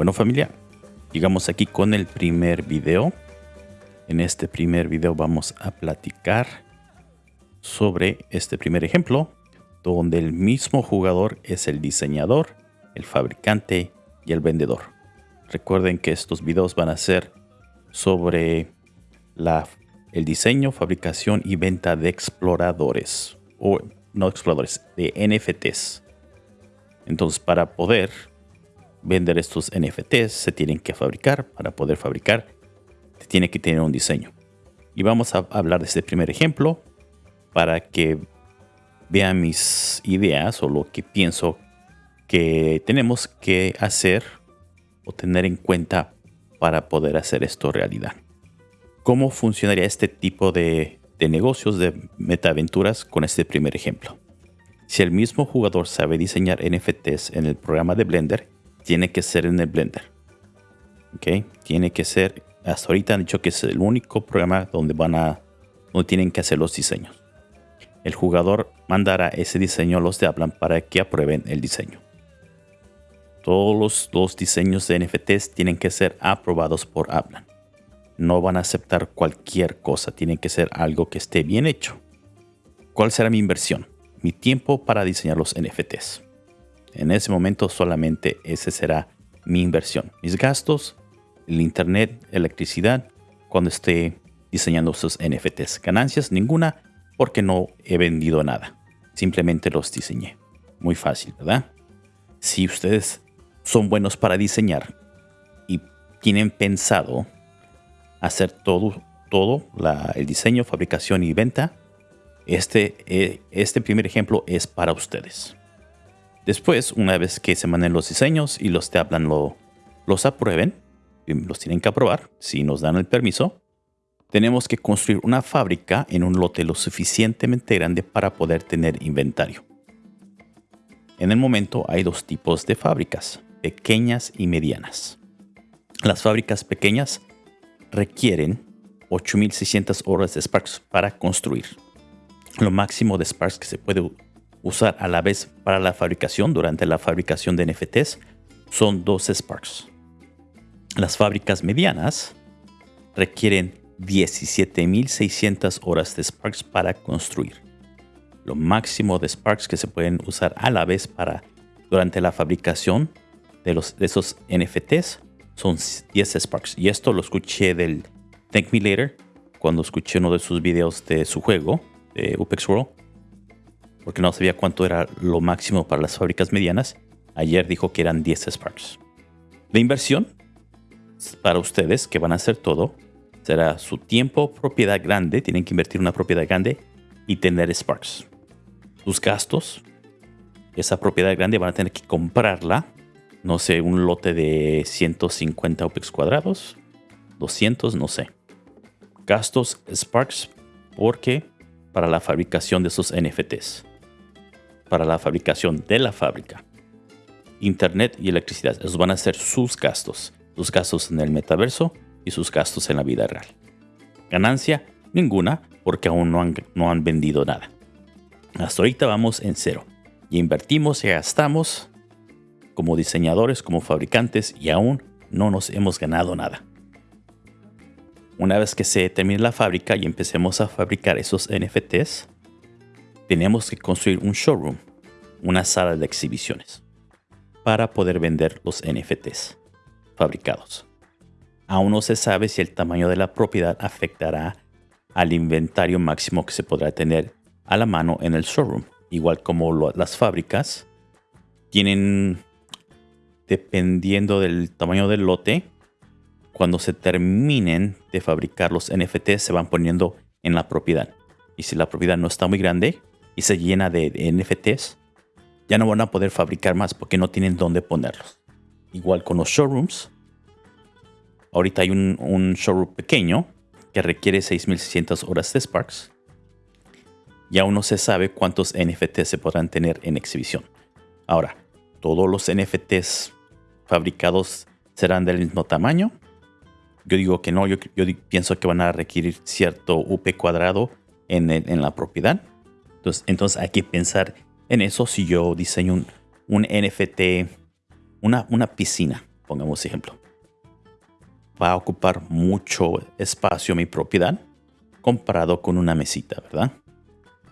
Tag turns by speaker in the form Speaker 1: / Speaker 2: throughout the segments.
Speaker 1: Bueno familia, llegamos aquí con el primer video. En este primer video vamos a platicar sobre este primer ejemplo, donde el mismo jugador es el diseñador, el fabricante y el vendedor. Recuerden que estos videos van a ser sobre el diseño, fabricación y venta de exploradores, o no exploradores, de NFTs. Entonces para poder vender estos NFTs se tienen que fabricar. Para poder fabricar, se tiene que tener un diseño. Y vamos a hablar de este primer ejemplo para que vean mis ideas o lo que pienso que tenemos que hacer o tener en cuenta para poder hacer esto realidad. ¿Cómo funcionaría este tipo de, negocios de metaventuras con este primer ejemplo? Si el mismo jugador sabe diseñar NFTs en el programa de Blender, tiene que ser en el Blender. ¿Ok? Tiene que ser, hasta ahorita han dicho que es el único programa donde van a, donde tienen que hacer los diseños. El jugador mandará ese diseño a los de Aplan para que aprueben el diseño. Todos los, diseños de NFTs tienen que ser aprobados por Aplan. No van a aceptar cualquier cosa, tiene que ser algo que esté bien hecho. ¿Cuál será mi inversión? Mi tiempo para diseñar los NFTs. En ese momento solamente ese será mi inversión. Mis gastos, el internet, electricidad, cuando esté diseñando sus NFTs. Ganancias ninguna porque no he vendido nada. Simplemente los diseñé. Muy fácil, ¿verdad? Si ustedes son buenos para diseñar y tienen pensado hacer todo, todo el diseño, fabricación y venta, este, eh, este primer ejemplo es para ustedes. Después, una vez que se manden los diseños y los te hablan lo, los aprueben, los tienen que aprobar si nos dan el permiso, tenemos que construir una fábrica en un lote lo suficientemente grande para poder tener inventario. En el momento hay dos tipos de fábricas, pequeñas y medianas. Las fábricas pequeñas requieren 8600 horas de Sparks para construir. Lo máximo de Sparks que se puede usar a la vez para la fabricación durante la fabricación de NFTs son 12 Sparks. Las fábricas medianas requieren 17.600 horas de Sparks para construir. Lo máximo de Sparks que se pueden usar a la vez para durante la fabricación de, los, de esos NFTs son 10 Sparks. Y esto lo escuché del Thank Me Later cuando escuché uno de sus videos de su juego, de Upex World porque no sabía cuánto era lo máximo para las fábricas medianas. Ayer dijo que eran 10 Sparks. La inversión para ustedes que van a hacer todo será su tiempo, propiedad grande, tienen que invertir una propiedad grande y tener Sparks. Sus gastos, esa propiedad grande van a tener que comprarla, no sé, un lote de 150 OPEX cuadrados, 200, no sé. Gastos Sparks porque para la fabricación de esos NFTs para la fabricación de la fábrica. Internet y electricidad, esos van a ser sus gastos, sus gastos en el metaverso y sus gastos en la vida real. Ganancia, ninguna, porque aún no han, no han vendido nada. Hasta ahorita vamos en cero. Y invertimos y gastamos como diseñadores, como fabricantes y aún no nos hemos ganado nada. Una vez que se termine la fábrica y empecemos a fabricar esos NFTs, tenemos que construir un showroom, una sala de exhibiciones, para poder vender los NFTs fabricados. Aún no se sabe si el tamaño de la propiedad afectará al inventario máximo que se podrá tener a la mano en el showroom, igual como las fábricas tienen, dependiendo del tamaño del lote, cuando se terminen de fabricar los NFTs se van poniendo en la propiedad. Y si la propiedad no está muy grande, se llena de, NFTs, ya no van a poder fabricar más porque no tienen dónde ponerlos. Igual con los showrooms. Ahorita hay un, showroom pequeño que requiere 6600 horas de Sparks. Y aún no se sabe cuántos NFTs se podrán tener en exhibición. Ahora, ¿todos los NFTs fabricados serán del mismo tamaño? Yo digo que no, yo, pienso que van a requerir cierto UP cuadrado en, en la propiedad. Entonces, hay que pensar en eso si yo diseño un, NFT, una, una piscina. pongamos ejemplo. Va a ocupar mucho espacio mi propiedad comparado con una mesita, ¿verdad?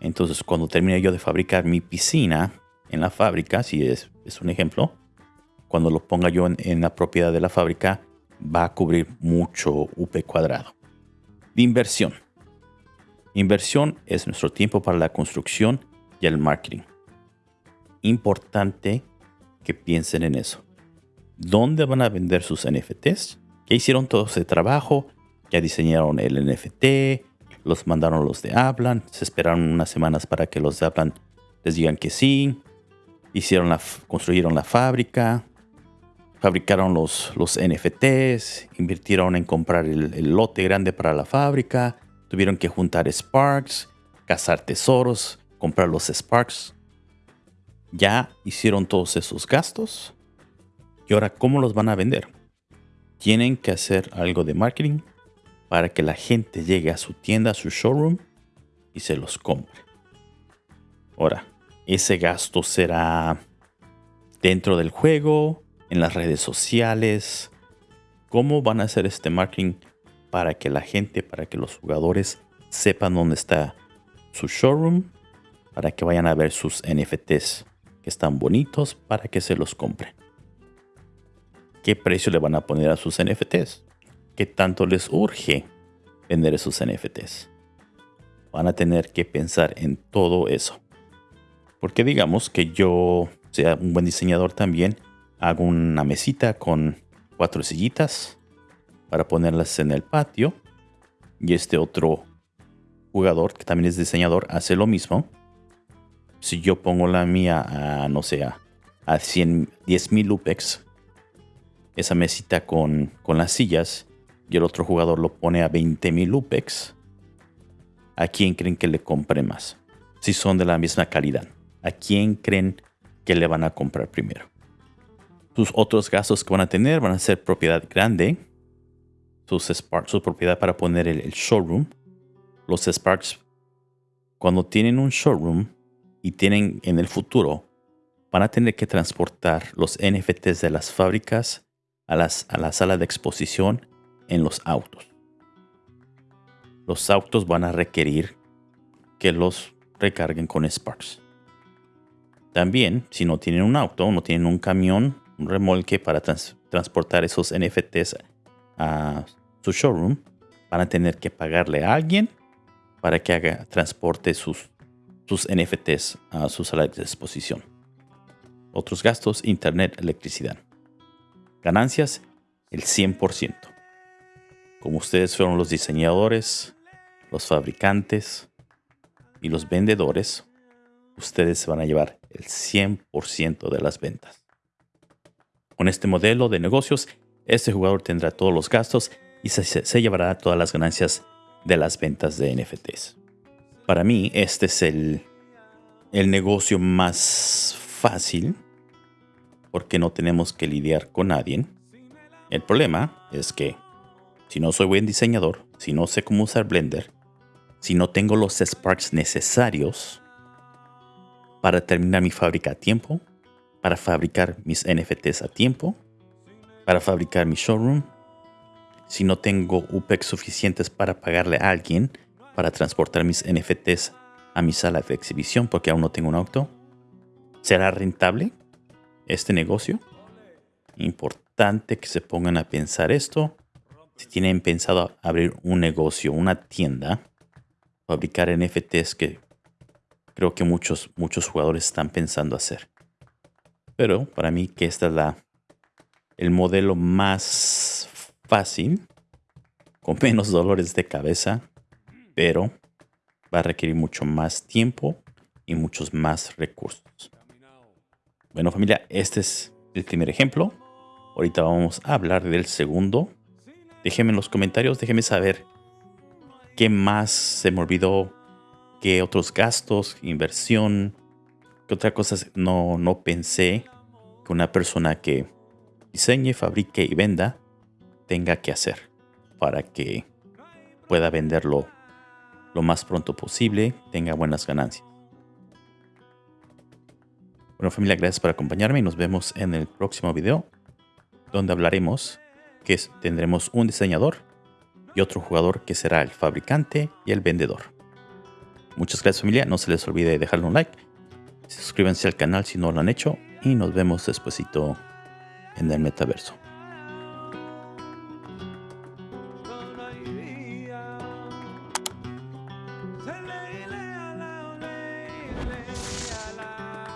Speaker 1: Entonces, cuando termine yo de fabricar mi piscina en la fábrica, si es, es un ejemplo, cuando lo ponga yo en, la propiedad de la fábrica, va a cubrir mucho UP cuadrado. De inversión. Inversión es nuestro tiempo para la construcción y el marketing. Importante que piensen en eso. ¿Dónde van a vender sus NFTs? Ya hicieron todo ese trabajo, ya diseñaron el NFT, los mandaron los de Hablan, se esperaron unas semanas para que los de Hablan les digan que sí, hicieron la, construyeron la fábrica, fabricaron los, los NFTs, invirtieron en comprar el, lote grande para la fábrica, tuvieron que juntar Sparks, cazar tesoros, comprar los Sparks. Ya hicieron todos esos gastos. Y ahora, ¿cómo los van a vender? Tienen que hacer algo de marketing para que la gente llegue a su tienda, a su showroom y se los compre. Ahora, ese gasto será dentro del juego, en las redes sociales. ¿Cómo van a hacer este marketing para que la gente, para que los jugadores sepan dónde está su showroom? Para que vayan a ver sus NFTs que están bonitos para que se los compren. ¿Qué precio le van a poner a sus NFTs? ¿Qué tanto les urge vender esos NFTs? Van a tener que pensar en todo eso. Porque digamos que yo sea un buen diseñador también, hago una mesita con cuatro sillitas para ponerlas en el patio. Y este otro jugador, que también es diseñador, hace lo mismo. Si yo pongo la mía a, no sé, a, 100, 10 mil UPEX, esa mesita con, con las sillas, y el otro jugador lo pone a 20.000 UPEX, ¿a quién creen que le compre más? Si son de la misma calidad, ¿a quién creen que le van a comprar primero? Sus otros gastos que van a tener van a ser propiedad grande, sus Sparks, su propiedad para poner el, showroom. Los Sparks, cuando tienen un showroom y tienen en el futuro, van a tener que transportar los NFTs de las fábricas a, las, a la sala de exposición en los autos. Los autos van a requerir que los recarguen con Sparks. También, si no tienen un auto, no tienen un camión, un remolque para transportar esos NFTs a su showroom, van a tener que pagarle a alguien para que haga transporte sus, sus NFTs a su sala de exposición. Otros gastos, internet, electricidad. Ganancias, el 100%. Como ustedes fueron los diseñadores, los fabricantes y los vendedores, ustedes van a llevar el 100% de las ventas. Con este modelo de negocios, este jugador tendrá todos los gastos y se, llevará todas las ganancias de las ventas de NFTs. Para mí, este es el, el negocio más fácil porque no tenemos que lidiar con nadie. El problema es que si no soy buen diseñador, si no sé cómo usar Blender, si no tengo los Sparks necesarios para terminar mi fábrica a tiempo, para fabricar mis NFTs a tiempo, para fabricar mi showroom, si no tengo UPEX suficientes para pagarle a alguien para transportar mis NFTs a mi sala de exhibición porque aún no tengo un auto, ¿será rentable este negocio? Importante que se pongan a pensar esto si tienen pensado abrir un negocio, una tienda, fabricar NFTs que creo que muchos, muchos jugadores están pensando hacer. Pero para mí que esta es la, el modelo más fácil, con menos dolores de cabeza, pero va a requerir mucho más tiempo y muchos más recursos. Bueno familia, este es el primer ejemplo. Ahorita vamos a hablar del segundo Déjenme en los comentarios, déjenme saber qué más se me olvidó, qué otros gastos, inversión, qué otra cosa no, no pensé que una persona que diseñe, fabrique y venda tenga que hacer para que pueda venderlo lo más pronto posible, tenga buenas ganancias. Bueno familia, gracias por acompañarme y nos vemos en el próximo video. donde hablaremos que tendremos un diseñador y otro jugador que será el fabricante y el vendedor. Muchas gracias familia, no se les olvide dejarle un like, suscríbanse al canal si no lo han hecho y nos vemos despuesito en el metaverso.